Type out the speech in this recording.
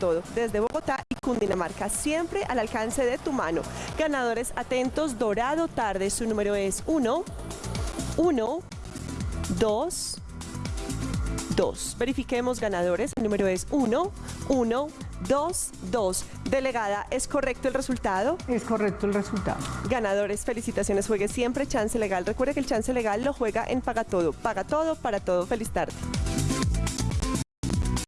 Todo, desde Bogotá y Cundinamarca, siempre al alcance de tu mano. Ganadores atentos, Dorado Tarde, su número es 1, 1, 2, 2. Verifiquemos ganadores, el número es 1, 1, 2, 2. Delegada, ¿es correcto el resultado? Es correcto el resultado. Ganadores, felicitaciones, juegue siempre chance legal. Recuerde que el chance legal lo juega en Paga Todo. Paga todo para todo. Feliz tarde.